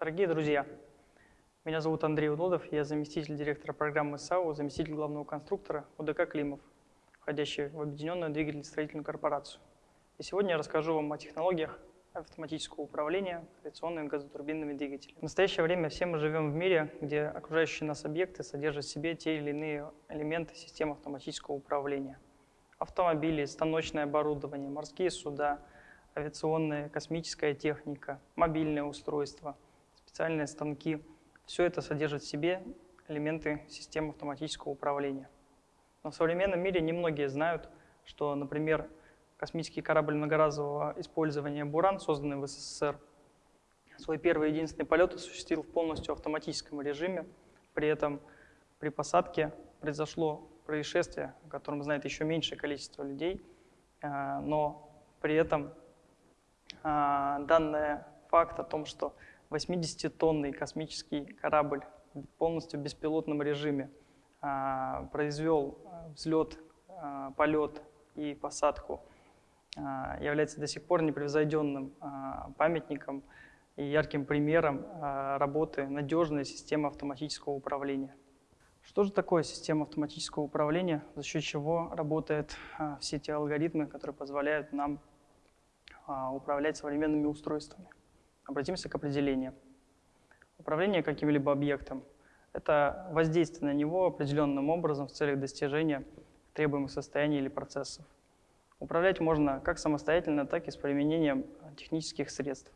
Дорогие друзья, меня зовут Андрей Удодов, я заместитель директора программы САУ, заместитель главного конструктора УДК «Климов», входящий в Объединенную двигательно-строительную корпорацию. И сегодня я расскажу вам о технологиях автоматического управления коррекционными газотурбинными двигателями. В настоящее время все мы живем в мире, где окружающие нас объекты содержат в себе те или иные элементы системы автоматического управления. Автомобили, станочное оборудование, морские суда, авиационная, космическая техника, мобильное устройство, специальные станки – все это содержит в себе элементы системы автоматического управления. Но в современном мире немногие знают, что, например, космический корабль многоразового использования «Буран», созданный в СССР, свой первый и единственный полет осуществил в полностью автоматическом режиме. При этом при посадке произошло происшествие, о котором знает еще меньшее количество людей, э, но при этом э, данный факт о том, что 80-тонный космический корабль в полностью беспилотном режиме а, произвел а, взлет, а, полет и посадку, является до сих пор непревзойденным памятником и ярким примером работы надежной системы автоматического управления. Что же такое система автоматического управления, за счет чего работают все те алгоритмы, которые позволяют нам управлять современными устройствами? Обратимся к определению. Управление каким-либо объектом – это воздействие на него определенным образом в целях достижения требуемых состояний или процессов. Управлять можно как самостоятельно, так и с применением технических средств.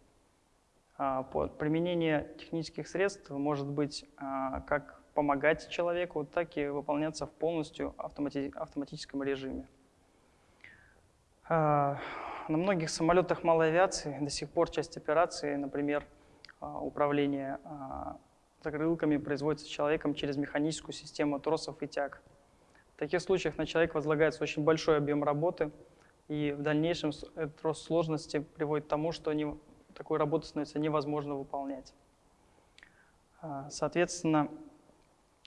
А, применение технических средств может быть а, как помогать человеку, так и выполняться в полностью автомати автоматическом режиме. На многих самолетах малой авиации до сих пор часть операции, например, а, управление а, закрылками производится человеком через механическую систему тросов и тяг. В таких случаях на человека возлагается очень большой объем работы, и в дальнейшем этот рост сложности приводит к тому, что не, такую работу становится невозможно выполнять. А, соответственно,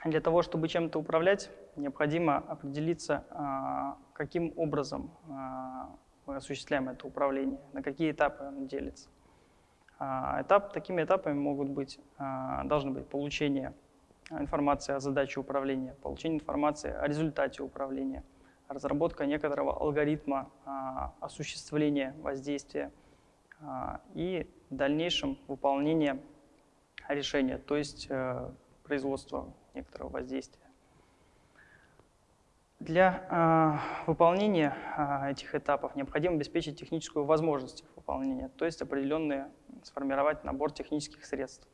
для того, чтобы чем-то управлять, необходимо определиться, каким образом мы осуществляем это управление, на какие этапы оно делится. А, этап, такими этапами могут быть, а, должны быть получение информации о задаче управления, получение информации о результате управления, разработка некоторого алгоритма а, осуществления воздействия и в дальнейшем выполнение решения, то есть э, производство некоторого воздействия. Для э, выполнения э, этих этапов необходимо обеспечить техническую возможность их выполнения, то есть определенные, сформировать набор технических средств.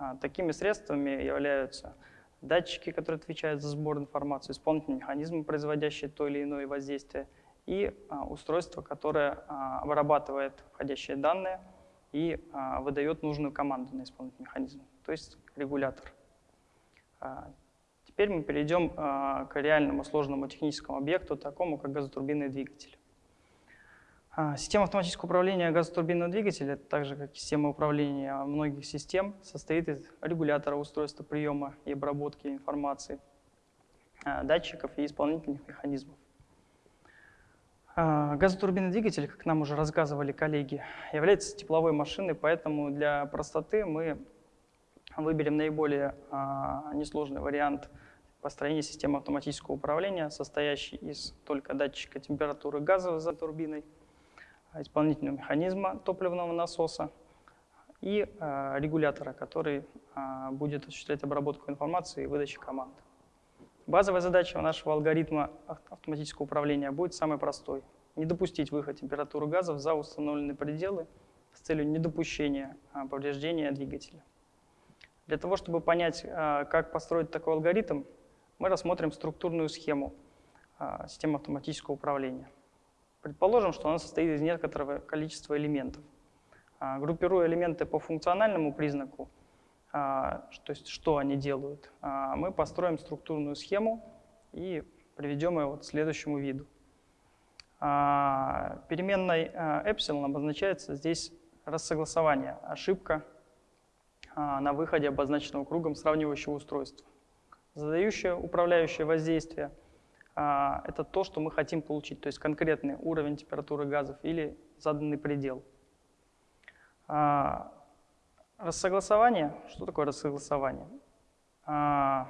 Э, такими средствами являются датчики, которые отвечают за сбор информации, исполнительные механизмы, производящие то или иное воздействие, и э, устройство, которое э, обрабатывает входящие данные и э, выдает нужную команду на исполнительный механизм, то есть регулятор. Теперь мы перейдем а, к реальному сложному техническому объекту, такому как газотурбинный двигатель. А, система автоматического управления газотурбинного двигателя, так же как система управления многих систем, состоит из регулятора устройства приема и обработки информации, а, датчиков и исполнительных механизмов. Газотурбинный двигатель, как нам уже рассказывали коллеги, является тепловой машиной, поэтому для простоты мы выберем наиболее несложный вариант – построение системы автоматического управления, состоящей из только датчика температуры газа за турбиной, исполнительного механизма топливного насоса и э, регулятора, который будет осуществлять обработку информации и выдачу команд. Базовая задача нашего алгоритма автоматического управления будет самой простой. Не допустить выход температуры газов за установленные пределы с целью недопущения повреждения двигателя. Для того, чтобы понять, как построить такой алгоритм, мы рассмотрим структурную схему а, системы автоматического управления. Предположим, что она состоит из некоторого количества элементов. А, группируя элементы по функциональному признаку, то есть что они делают, мы построим структурную схему и приведем ее вот к следующему виду. Переменной epsilon обозначается здесь рассогласование, ошибка на выходе обозначенного кругом сравнивающего устройства. Задающее управляющее воздействие а, – это то, что мы хотим получить, то есть конкретный уровень температуры газов или заданный предел. А, Рассогласование. Что такое рассогласование? А,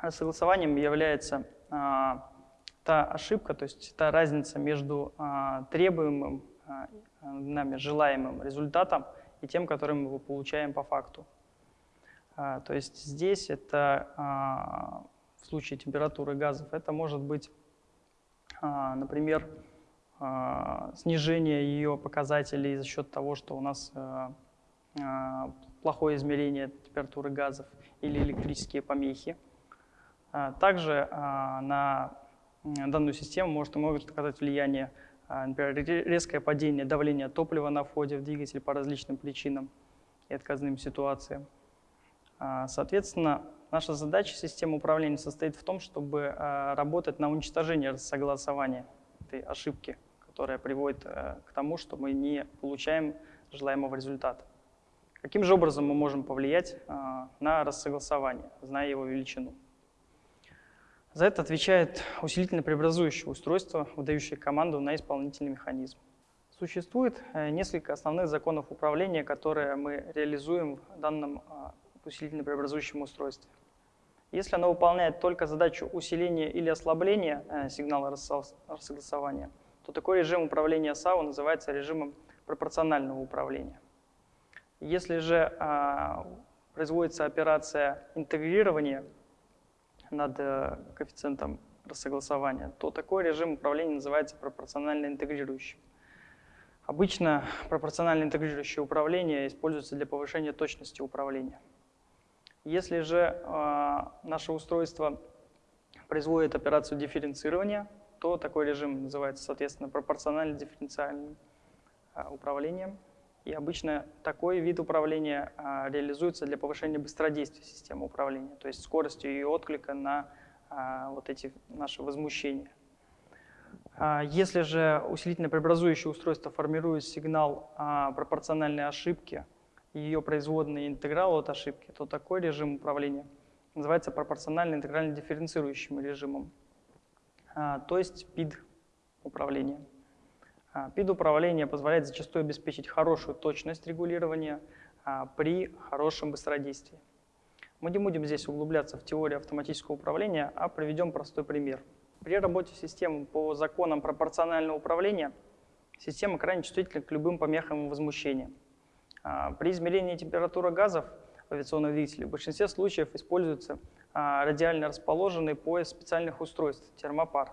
рассогласованием является а, та ошибка, то есть та разница между а, требуемым нами желаемым результатом и тем, который мы получаем по факту. То есть здесь это в случае температуры газов, это может быть, например, снижение ее показателей за счет того, что у нас а, плохое измерение температуры газов или электрические помехи. А, также а, на данную систему может, могут оказать влияние, например, резкое падение давления топлива на входе в двигатель по различным причинам и отказным ситуациям. Соответственно, наша задача системы управления состоит в том, чтобы работать на уничтожение согласования этой ошибки, которая приводит э, к тому, что мы не получаем желаемого результата. Каким же образом мы можем повлиять а, на рассогласование, зная его величину? За это отвечает усилительно-преобразующее устройство, выдающее команду на исполнительный механизм. Существует э, несколько основных законов управления, которые мы реализуем в данном а, усилительно-преобразующем устройстве. Если оно выполняет только задачу усиления или ослабления э, сигнала рассогласования, то такой режим управления САУ называется режимом пропорционального управления. Если же а, производится операция интегрирования над а, коэффициентом рассогласования, то такой режим управления называется пропорционально интегрирующим. Обычно пропорционально интегрирующее управление используется для повышения точности управления. Если же э, наше устройство производит операцию дифференцирования, то такой режим называется, соответственно, пропорционально дифференциальным э, управлением. И обычно такой вид управления а, реализуется для повышения быстродействия системы управления, то есть скоростью ее отклика на а, вот эти наши возмущения. А, если же усилительно-преобразующее устройство формирует сигнал пропорциональной ошибки, и ее производный интеграл от ошибки, то такой режим управления называется пропорционально интегрально дифференцирующим режимом, то есть PID управления. А, ПИД-управление позволяет зачастую обеспечить хорошую точность регулирования а, при хорошем быстродействии. Мы не будем здесь углубляться в теорию автоматического управления, а приведем простой пример. При работе системы по законам пропорционального управления система крайне чувствительна к любым помехам и возмущениям. А, при измерении температуры газов в авиационном двигателе в большинстве случаев используется радиально расположенный пояс специальных устройств, термопар,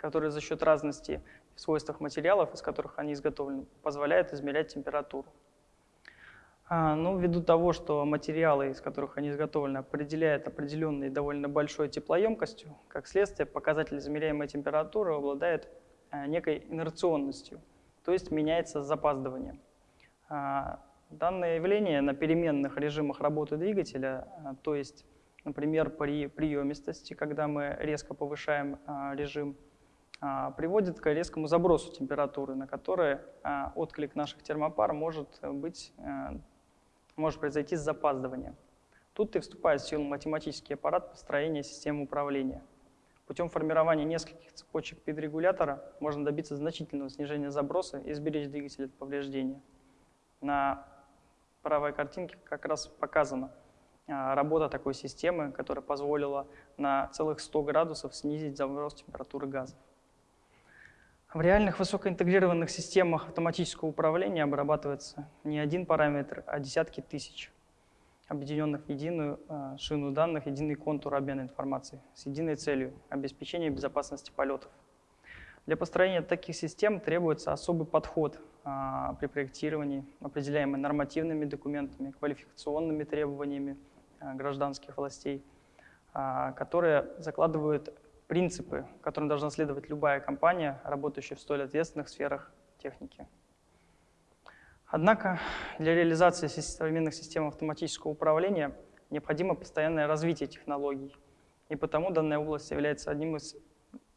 который за счет разности в свойствах материалов, из которых они изготовлены, позволяет измерять температуру. А, ну, ввиду того, что материалы, из которых они изготовлены, определяют определенной довольно большой теплоемкостью, как следствие, показатель измеряемой температуры обладает а, некой инерционностью, то есть меняется с запаздыванием. А, данное явление на переменных режимах работы двигателя, то есть, например, при приемистости, когда мы резко повышаем режим, приводит к резкому забросу температуры, на которой а, отклик наших термопар может, быть, э, может произойти с запаздыванием. Тут и вступает в силу математический аппарат построения системы управления. Путем формирования нескольких цепочек пидрегулятора можно добиться значительного снижения заброса и сберечь двигатель от повреждения. На правой картинке как раз показана а, работа такой системы, которая позволила на целых 100 градусов снизить заброс температуры газов. В реальных высокоинтегрированных системах автоматического управления обрабатывается не один параметр, а десятки тысяч, объединенных в единую э, шину данных, единый контур обмена информацией с единой целью – обеспечения безопасности полетов. Для построения таких систем требуется особый подход а, при проектировании, определяемый нормативными документами, квалификационными требованиями а, гражданских властей, а, которые закладывают принципы, которым должна следовать любая компания, работающая в столь ответственных сферах техники. Однако для реализации современных систем автоматического управления необходимо постоянное развитие технологий, и потому данная область является одним из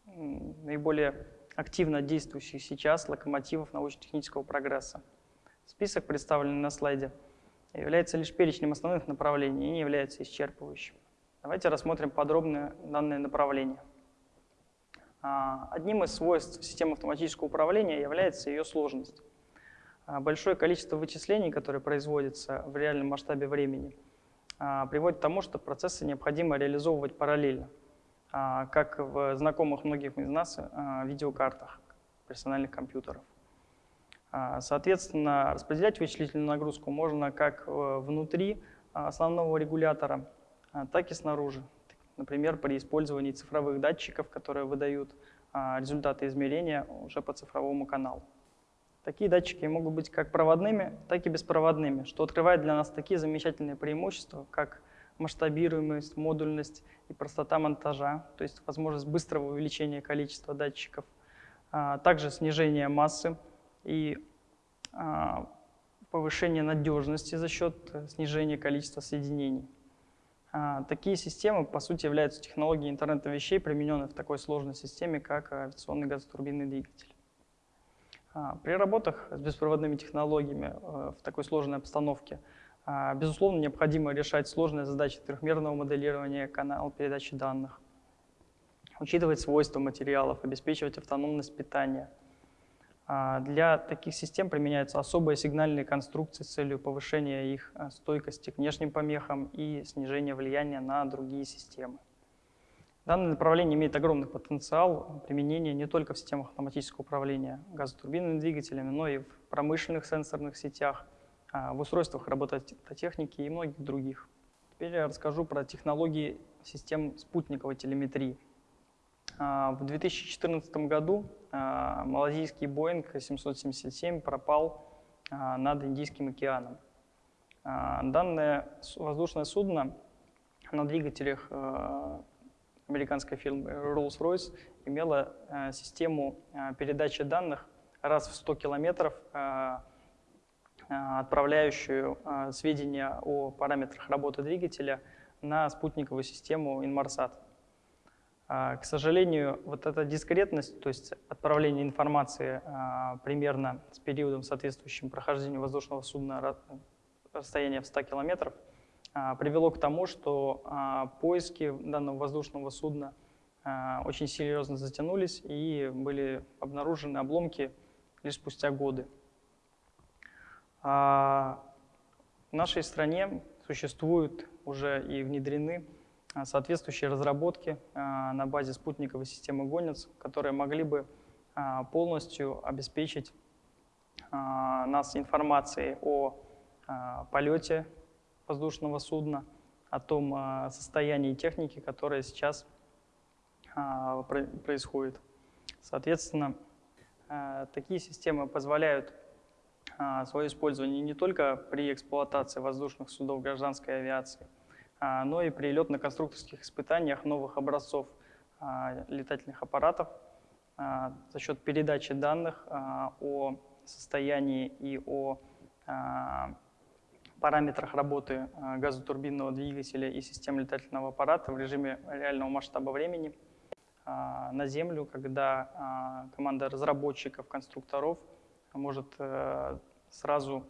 наиболее активно действующих сейчас локомотивов научно-технического прогресса. Список, представленный на слайде, является лишь перечнем основных направлений и не является исчерпывающим. Давайте рассмотрим подробно данные направления. А, одним из свойств системы автоматического управления является ее сложность. А, большое количество вычислений, которые производятся в реальном масштабе времени, а, приводит к тому, что процессы необходимо реализовывать параллельно, как в знакомых многих из нас видеокартах персональных компьютеров. Соответственно, распределять вычислительную нагрузку можно как внутри основного регулятора, так и снаружи. Например, при использовании цифровых датчиков, которые выдают результаты измерения уже по цифровому каналу. Такие датчики могут быть как проводными, так и беспроводными, что открывает для нас такие замечательные преимущества, как масштабируемость, модульность и простота монтажа, то есть возможность быстрого увеличения количества датчиков, а также снижение массы и а, повышение надежности за счет снижения количества соединений. А, такие системы, по сути, являются технологией интернета вещей, примененной в такой сложной системе, как авиационный газотурбинный двигатель. А, при работах с беспроводными технологиями в такой сложной обстановке, а, безусловно, необходимо решать сложные задачи трехмерного моделирования канала передачи данных, учитывать свойства материалов, обеспечивать автономность питания. А, для таких систем применяются особые сигнальные конструкции с целью повышения их стойкости к внешним помехам и снижения влияния на другие системы. Данное направление имеет огромный потенциал применения не только в системах автоматического управления газотурбинными двигателями, но и в промышленных сенсорных сетях, а, в устройствах робототехники и многих других. Теперь я расскажу про технологии систем спутниковой телеметрии. А, в 2014 году а, малазийский Boeing 777 пропал над Индийским океаном. Данное воздушное судно на двигателях американская фирма Rolls-Royce имела э, систему передачи данных раз в 100 километров, отправляющую сведения о параметрах работы двигателя на спутниковую систему Inmarsat. К сожалению, вот эта дискретность, то есть отправление информации примерно с периодом, соответствующим прохождению воздушного судна расстояния в 100 километров, а, привело к тому, что а, поиски данного воздушного судна а, очень серьезно затянулись и были обнаружены обломки лишь спустя годы. В нашей стране существуют уже и внедрены соответствующие разработки на базе спутниковой системы «Гонец», которые могли бы полностью обеспечить нас информацией о полете воздушного судна, о том состоянии техники, которое сейчас происходит. Соответственно, такие системы позволяют свое использование не только при эксплуатации воздушных судов гражданской авиации, но и при летно-конструкторских испытаниях новых образцов летательных аппаратов за счет передачи данных о состоянии и о параметрах работы э, газотурбинного двигателя и системы летательного аппарата в режиме реального масштаба времени э, на Землю, когда э, команда разработчиков, конструкторов может сразу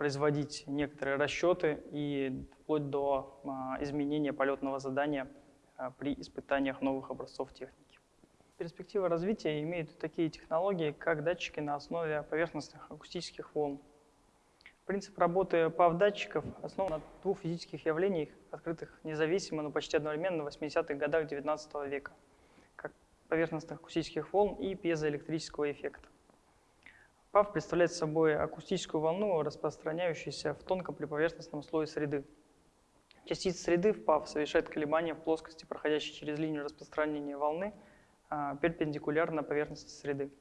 производить некоторые расчеты и вплоть до изменения полетного задания при испытаниях новых образцов техники. Перспектива развития имеют такие технологии, как датчики на основе поверхностных акустических волн. Принцип работы PAV-датчиков основан на двух физических явлениях, открытых независимо, но почти одновременно в 80-х годах XIX века, как поверхностных акустических волн и пьезоэлектрического эффекта. PAV представляет собой акустическую волну, распространяющуюся в тонком приповерхностном слое среды. Частица среды в PAV совершает колебания в плоскости, проходящей через линию распространения волны, а, перпендикулярно поверхности среды.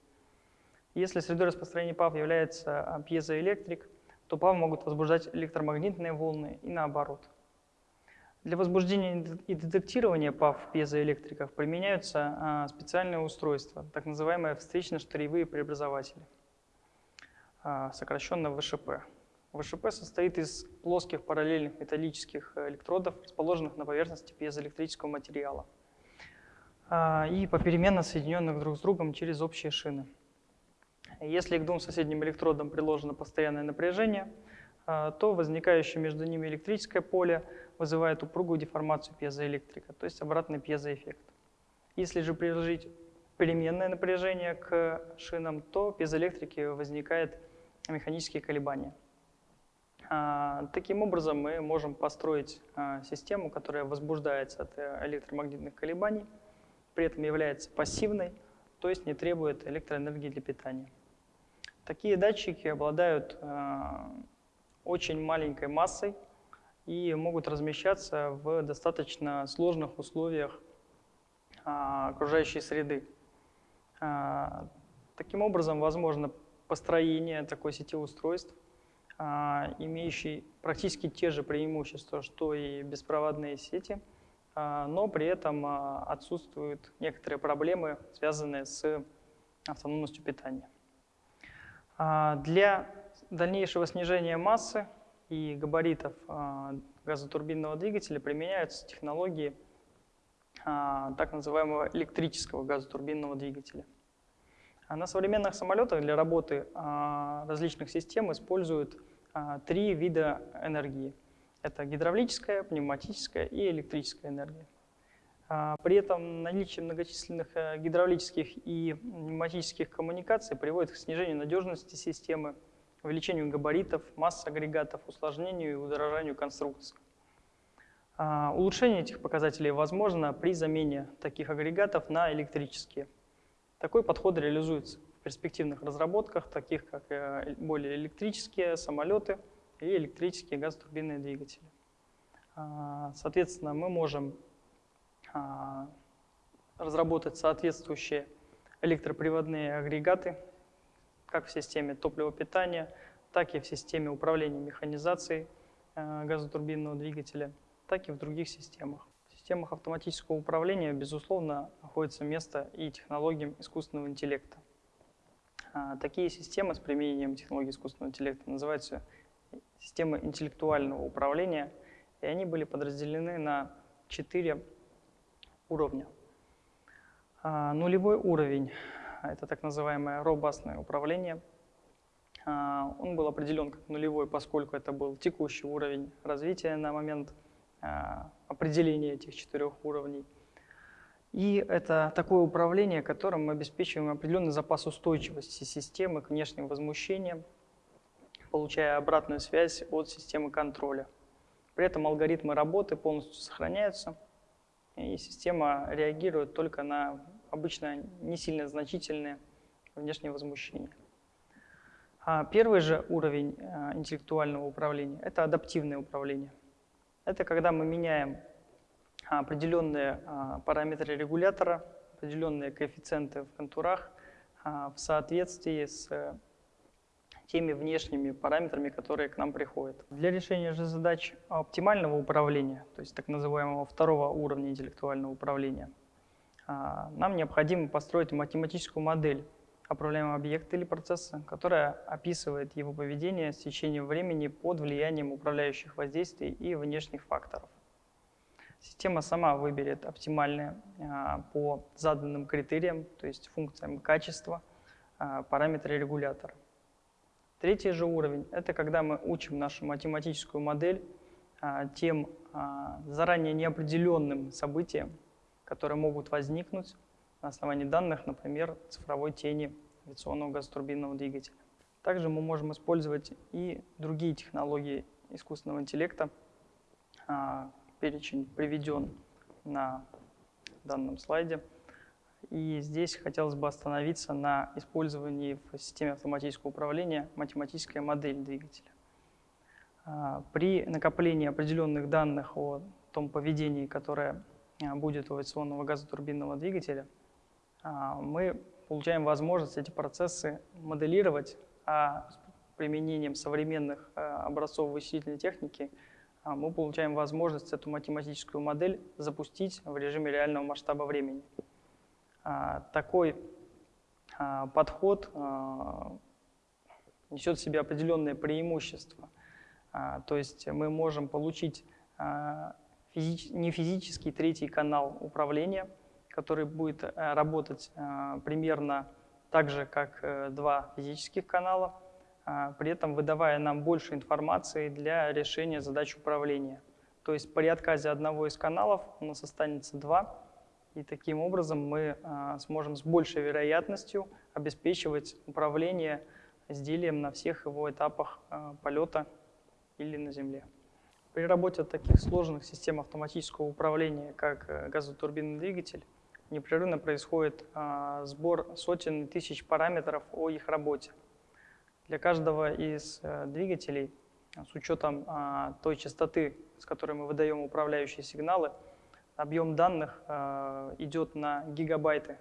Если средой распространения PAV является а, пьезоэлектрик, то ПАВ могут возбуждать электромагнитные волны и наоборот. Для возбуждения и детектирования ПАВ пьезоэлектриков применяются а, специальные устройства, так называемые встречно-штыревые преобразователи, сокращенно ВШП. ВШП состоит из плоских параллельных металлических электродов, расположенных на поверхности пьезоэлектрического материала а, и попеременно соединенных друг с другом через общие шины. Если к двум соседним электродам приложено постоянное напряжение, а, то возникающее между ними электрическое поле вызывает упругую деформацию пьезоэлектрика, то есть обратный пьезоэффект. Если же приложить переменное напряжение к шинам, то без электрики возникает механические колебания. А, таким образом, мы можем построить а, систему, которая возбуждается от э, электромагнитных колебаний, при этом является пассивной, то есть не требует электроэнергии для питания. Такие датчики обладают а, очень маленькой массой и могут размещаться в достаточно сложных условиях окружающей среды. Таким образом, возможно построение такой сети устройств – а, имеющий практически те же преимущества, что и беспроводные сети, а, но при этом а, отсутствуют некоторые проблемы, связанные с автономностью питания. Для дальнейшего снижения массы и габаритов газотурбинного двигателя применяются технологии так называемого электрического газотурбинного двигателя. На современных самолетах для работы различных систем используют а, три вида энергии. Это гидравлическая, пневматическая и электрическая энергия. А, при этом наличие многочисленных э, гидравлических и пневматических коммуникаций приводит к снижению надежности системы, увеличению габаритов, масс агрегатов, усложнению и удорожанию конструкции. А, улучшение этих показателей возможно при замене таких агрегатов на электрические. Такой подход реализуется перспективных разработках, таких как э, более электрические самолеты и электрические газотурбинные двигатели. А, соответственно, мы можем а, разработать соответствующие электроприводные агрегаты, как в системе топливопитания, так и в системе управления механизацией э, газотурбинного двигателя, так и в других системах. Системах автоматического управления, безусловно, находится место и технологиям искусственного интеллекта. А, такие системы с применением технологий искусственного интеллекта называются системы интеллектуального управления, и они были подразделены на четыре уровня. А, нулевой уровень – это так называемое робастное управление. А, он был определен как нулевой, поскольку это был текущий уровень развития на момент определения этих четырех уровней – и это такое управление, которым мы обеспечиваем определенный запас устойчивости системы к внешним возмущениям, получая обратную связь от системы контроля. При этом алгоритмы работы полностью сохраняются, и система реагирует только на обычно не сильно значительные внешние возмущения. А первый же уровень э, интеллектуального управления – это адаптивное управление. Это когда мы меняем определенные а, параметры регулятора, определенные коэффициенты в контурах а, в соответствии с теми внешними параметрами, которые к нам приходят. Для решения же задач оптимального управления, то есть так называемого второго уровня интеллектуального управления, а, нам необходимо построить математическую модель управляемого объекта или процесса, которая описывает его поведение с течением времени под влиянием управляющих воздействий и внешних факторов. Система сама выберет оптимальные а, по заданным критериям, то есть функциям качества, а, параметры регулятора. Третий же уровень – это когда мы учим нашу математическую модель а, тем заранее неопределенным событиям, которые могут возникнуть на основании данных, например, цифровой тени авиационного газотурбинного двигателя. Также мы можем использовать и другие технологии искусственного интеллекта, перечень приведен на данном слайде. И здесь хотелось бы остановиться на использовании в системе автоматического управления математической модели двигателя. А, при накоплении определенных данных о том поведении, которое а, будет у авиационного газотурбинного двигателя, а, мы получаем возможность эти процессы моделировать, а с применением современных образцов вычислительной техники – а, мы получаем возможность эту математическую модель запустить в режиме реального масштаба времени. А, такой а, подход несет в себе определенные преимущества. То есть мы можем получить не физический третий канал управления, который будет работать примерно так же, как э, два физических канала, при этом выдавая нам больше информации для решения задач управления. То есть при отказе одного из каналов у нас останется два, И таким образом мы сможем с большей вероятностью обеспечивать управление изделием на всех его этапах полета или на Земле. При работе таких сложных систем автоматического управления, как э, газотурбинный двигатель, непрерывно происходит а, сбор сотен тысяч параметров о их работе. Для каждого из а, двигателей, с учетом а, той частоты, с которой мы выдаем управляющие сигналы, объем данных а, идет на гигабайты,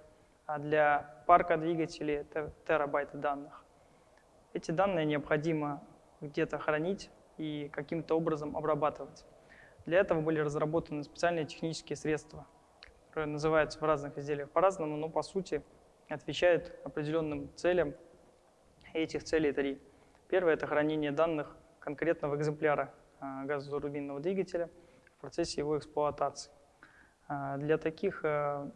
а для парка двигателей это терабайты данных. Эти данные необходимо где-то хранить и каким-то образом обрабатывать. Для этого были разработаны специальные технические средства, которые называются в разных изделиях по-разному, но по сути отвечают определенным целям, этих целей три. Первое – это хранение данных конкретного экземпляра а, газотурбинного двигателя в процессе его эксплуатации. А, для, таких, э,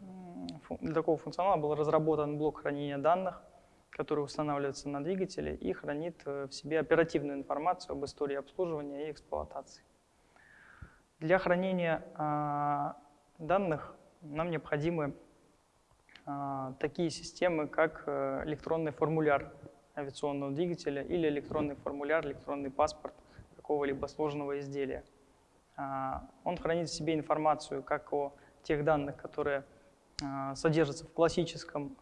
для такого функционала был разработан блок хранения данных – который устанавливается на двигателе и хранит э, в себе оперативную информацию об истории обслуживания и эксплуатации. Для хранения а, данных нам необходимы а, такие системы, как э, электронный формуляр авиационного двигателя или электронный формуляр, электронный паспорт какого-либо сложного изделия. А, он хранит в себе информацию как о тех данных, которые а, содержится в классическом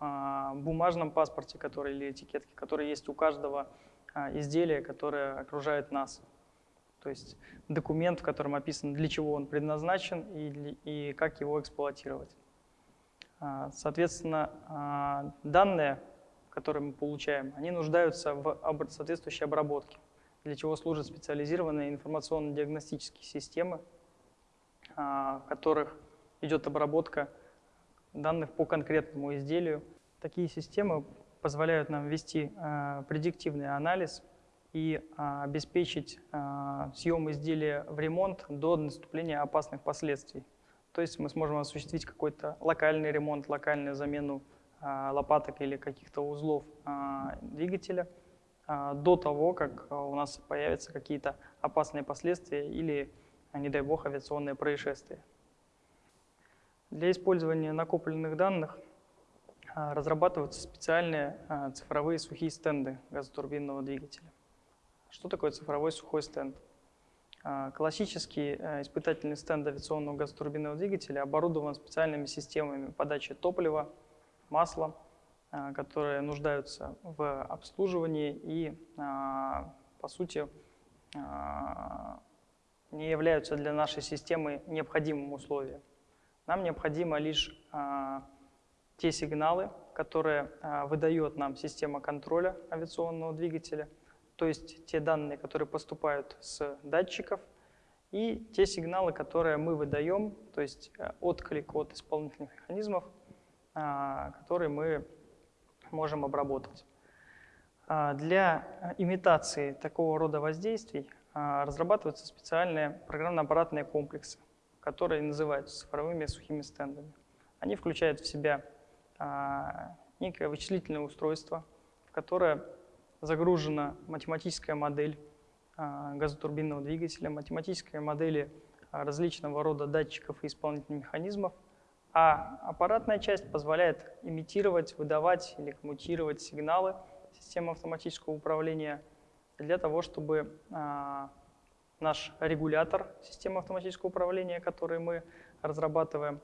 бумажном паспорте, который или этикетке, который есть у каждого изделия, которое окружает нас. То есть документ, в котором описано, для чего он предназначен и, и как его эксплуатировать. Соответственно, данные, которые мы получаем, они нуждаются в соответствующей обработке, для чего служат специализированные информационно-диагностические системы, в которых идет обработка данных по конкретному изделию. Такие системы позволяют нам вести предиктивный анализ и э, обеспечить э, съем изделия в ремонт до наступления опасных последствий. То есть мы сможем осуществить какой-то локальный ремонт, локальную замену э, лопаток или каких-то узлов двигателя до того, как у нас появятся какие-то опасные последствия или, не дай бог, авиационные происшествия. Для использования накопленных данных а, разрабатываются специальные а, цифровые сухие стенды газотурбинного двигателя. Что такое цифровой сухой стенд? А, классический испытательный стенд авиационного газотурбинного двигателя оборудован специальными системами подачи топлива, масла, которые нуждаются в обслуживании и, по сути, не являются для нашей системы необходимым условием. Нам необходимо лишь а, те сигналы, которые а, выдает нам система контроля авиационного двигателя, то есть те данные, которые поступают с датчиков, и те сигналы, которые мы выдаем, то есть э, отклик от исполнительных механизмов, а, которые мы можем обработать. А, для имитации такого рода воздействий а, разрабатываются специальные программно-аппаратные комплексы которые называются цифровыми сухими стендами. Они включают в себя некое вычислительное устройство, которое загружена математическая модель а, газотурбинного двигателя, математические модели а, различного рода датчиков и исполнительных механизмов, а аппаратная часть позволяет имитировать, выдавать или коммутировать сигналы системы автоматического управления для того, чтобы а, наш регулятор системы автоматического управления, который мы разрабатываем,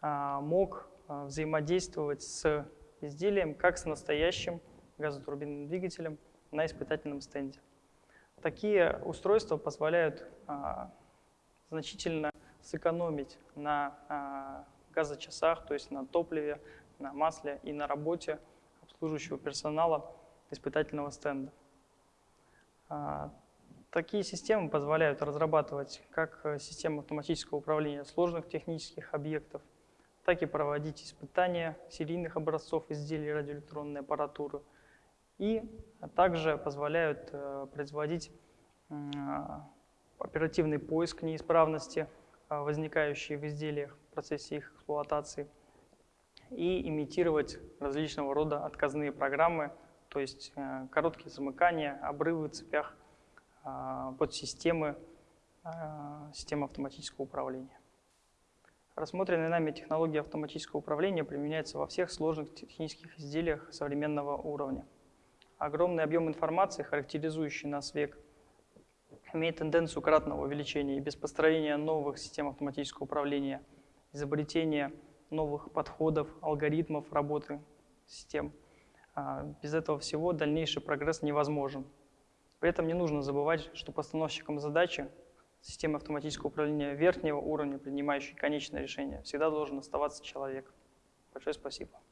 мог взаимодействовать с изделием как с настоящим газотурбинным двигателем на испытательном стенде. Такие устройства позволяют а, значительно сэкономить на газочасах, то есть на топливе, на масле и на работе обслуживающего персонала испытательного стенда. Такие системы позволяют разрабатывать как э, систему автоматического управления сложных технических объектов, так и проводить испытания серийных образцов изделий радиоэлектронной аппаратуры и также позволяют э, производить оперативный поиск неисправности, э, возникающие в изделиях в процессе их эксплуатации, и имитировать различного рода отказные программы, то есть короткие замыкания, обрывы в цепях а, подсистемы а, системы автоматического управления. Рассмотренная нами технология автоматического управления применяется во всех сложных технических изделиях современного уровня. Огромный объем информации, характеризующий нас век, имеет тенденцию кратного увеличения и без построения новых систем автоматического управления, изобретения новых подходов, алгоритмов работы систем. А, без этого всего дальнейший прогресс невозможен. При этом не нужно забывать, что постановщиком задачи системы автоматического управления верхнего уровня, принимающей конечное решение, всегда должен оставаться человек. Большое спасибо.